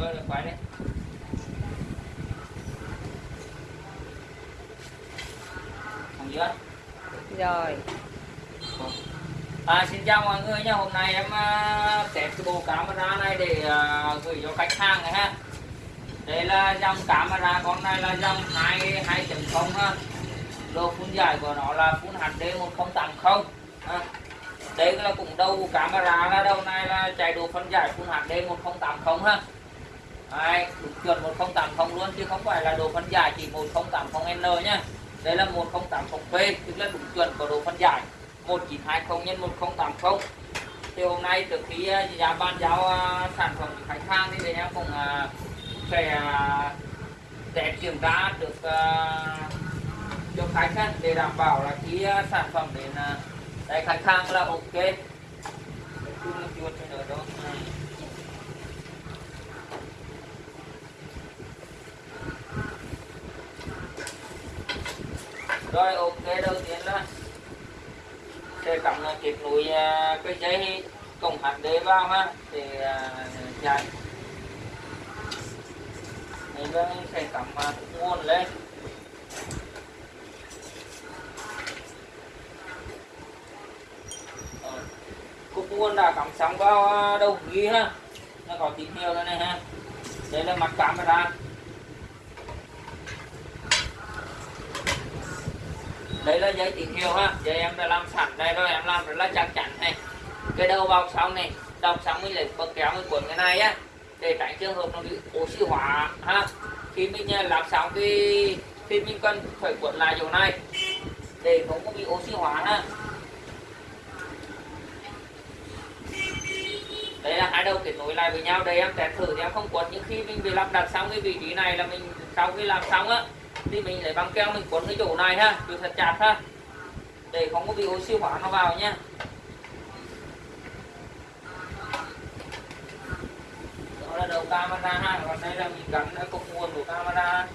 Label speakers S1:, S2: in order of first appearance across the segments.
S1: rồi rồi quay đi thằng dưới
S2: rồi.
S1: À, xin chào mọi người nha. Hôm nay em uh, test cái bộ camera này để uh, gửi cho khách hàng này ha. Đây là dòng camera con này là dòng 2 2.0 ha. Độ phun dài của nó là Full HD 1080 ha. đây là cũng đầu camera là đầu này là chạy độ phân giải Full HD 1080 ha Đấy, chuẩn 1080 luôn chứ không phải là độ phân giải chỉ 1080N nhá. Đây là 1080p tức là đúng chuẩn của độ phân giải. 1920 x 1080 thì hôm nay trước khi à, giá ban giao à, sản phẩm cho khách hàng thì em cũng à, sẽ à, test kiểm tra được cho khách hàng để đảm bảo là khi sản phẩm đến đây khách hàng là ok. Chuột cho nữa đó rồi, ok, đầu tiên là sẽ cắm kết nối à, cái dây cổng HD vào ha để chạy mình sẽ cắm à, nguồn lên. Ờ, Cục nguồn đã cắm xong vào à, đầu ghi ha, nó có tín hiệu rồi này ha. Đây là mặt camera đây là dây tín hiệu ha. Giờ em đã làm sẵn đây rồi, em làm rất là chắc chắn này. Cái đầu vào sau này, đọc xong mình lấy bật kéo mình cuốn cái này á. Để tránh trường hợp nó bị oxy hóa ha. Khi mình à, làm xong thì thì mình cần phải cuốn lại chỗ này. Để không có bị oxy hóa ha. Đây là hai đầu kết nối lại với nhau. Đây em test thử thì em không quật nhưng khi mình bị lắp đặt xong cái vị trí này là mình, sau khi làm xong á thì mình lấy băng keo mình cuốn cái chỗ này ha được thật chặt ha. Để không có bị oxy hóa nó vào nha. Đó là đầu camera ha, còn đây là mình gắn cái cục nguồn của camera.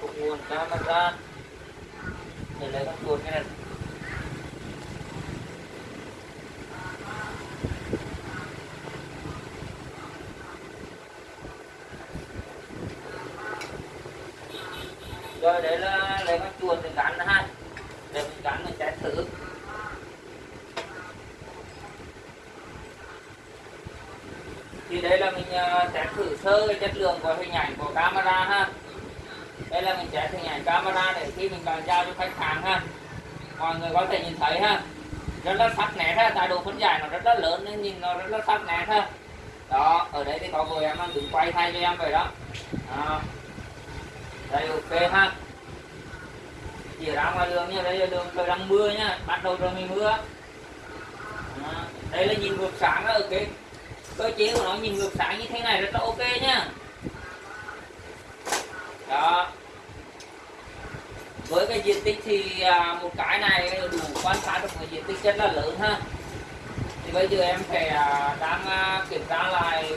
S1: Cục nguồn camera. Để lấy con chuột cái này. Rồi đấy là lấy con chuột để gắn ha để mình gắn mình trái thử thì đây là mình à, test thử sơ chất lượng của hình ảnh của camera ha. Đây là mình test hình ảnh camera để khi mình bàn giao cho khách hàng ha. Mọi người có thể nhìn thấy ha. Rất là sắc nét ha. Tại độ phân giải nó rất là lớn nên nhìn nó rất là sắc nét ha. Đó ở đây thì có người em đứng quay thay cho em vậy đó, đó đây ok ha. Chỉ ra ngoài đường nha đây là đường trời đang mưa nhá bắt đầu rồi mình mưa. À, đây là nhìn ngược sáng đó ok. Cơ chế của nó nhìn ngược sáng như thế này rất là ok nhá đó. Với cái diện tích thì à, một cái này đủ quan sát được một diện tích rất là lớn ha. Thì bây giờ em phải à, đang à, kiểm tra lại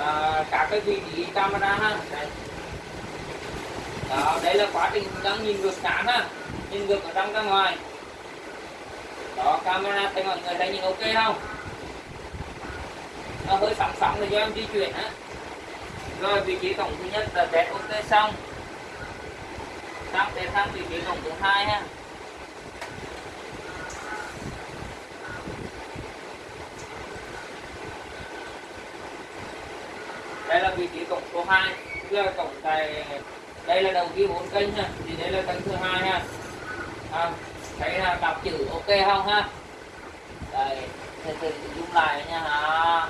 S1: à, các cái vị trí camera ha. Đây đó đây là quá trình đang nhìn ngược cán ha. Nhìn ngược ở trong ra ngoài. Đó, camera, thấy mọi người thấy nhìn ok không? Nó hơi sóng sóng là cho em di chuyển á. Rồi, vị trí cổng thứ nhất là test ok xong. Sang test sang vị trí cổng thứ hai ha. Đây là vị trí cổng số 2 là cổng tài đây là đầu ghi bốn kênh ha. Thì đây là kênh thứ hai ha. À, thấy là đọc chữ ok không ha? Đây thì từ zoom lại nha ha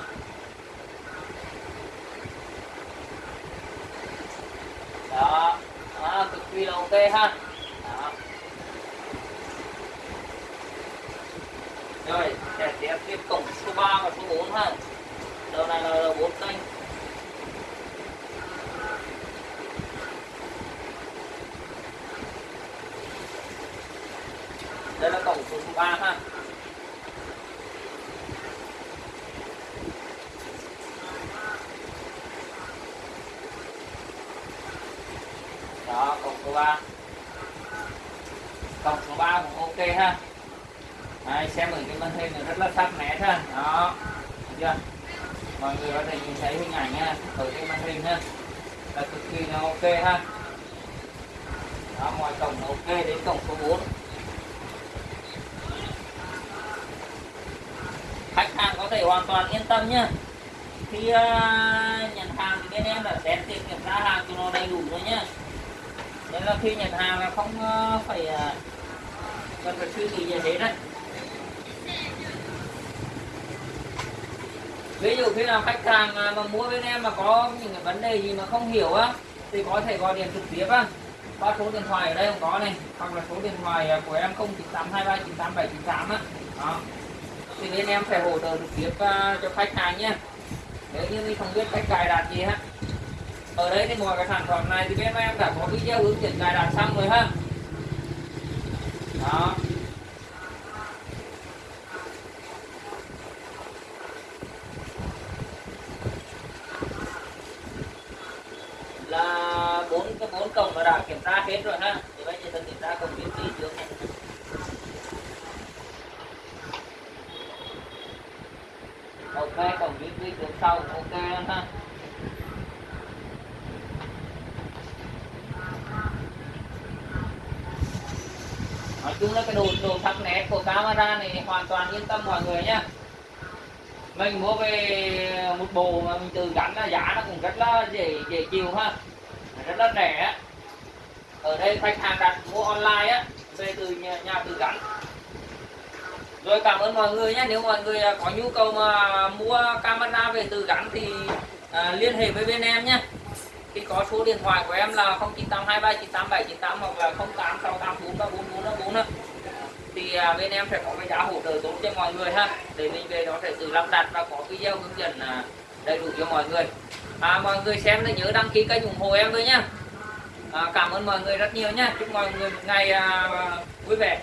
S1: đó, đó cực kỳ là ok ha. Đó. rồi sẽ tiếp tiếp cổng số 3 và số 4 ha. Đầu này là đầu 4 kênh. Đây số 3 ha. Đó cổng số 3 cổng số 3 cũng ok ha. Đấy, xem ở cái màn hình này rất là sắc nét ha. Đó Thấy chưa? Mọi người có thể nhìn thấy hình ảnh ha ở cái màn hình ha. Là cực kỳ là ok ha. Đó, mọi cổng ok đến cổng số 4 thể hoàn toàn yên tâm nhá. Khi uh, nhận hàng thì bên em là xét tiền kiểm tra hàng cho nó đầy đủ rồi nhá. Nên là khi nhận hàng là không uh, phải uh, cần phải suy nghĩ gì hết đấy. Ví dụ khi nào khách hàng mà mua bên em mà có những cái vấn đề gì mà không hiểu á thì có thể gọi điện trực tiếp á. Qua số điện thoại ở đây không có này hoặc là số điện thoại của em 0982398798 á. Đó thì bên em phải hỗ trợ trực tiếp à, cho khách hàng nhé. Nếu như mình không biết cách cài đặt gì ha. Ở đây thì mọi cái sản phẩm này thì bên em đã có video hướng dẫn cài đặt xong rồi ha. Đó. Là bốn cái bốn cổng đã kiểm tra hết rồi ha. Thì bây giờ tôi kiểm tra cổng biến kỹ trước này ok cổng biến kỹ trước sau ok luôn ha. Nói chung là cái đồ đồ sắc nét của camera này hoàn toàn yên tâm mọi người nhé mình mua về một bộ mà mình tự gắn là giá nó cũng rất là dễ dễ chịu ha. Rất là rẻ. Ở đây khách hàng đặt mua online á về từ nhà, nhà tự gắn rồi cảm ơn mọi người nhé nếu mọi người à, có nhu cầu mà mua camera về tự gắn thì à, liên hệ với bên em nhé thì có số điện thoại của em là 0982398798 hoặc là 0868434444 thì à, bên em sẽ có cái giá hỗ trợ tốt cho mọi người ha. Để mình về đó sẽ tự lắp đặt và có video hướng dẫn à, đầy đủ cho mọi người. À, mọi người xem thì nhớ đăng ký kênh ủng hộ em với nhá à, cảm ơn mọi người rất nhiều nhá. chúc mọi người một ngày à, vui vẻ.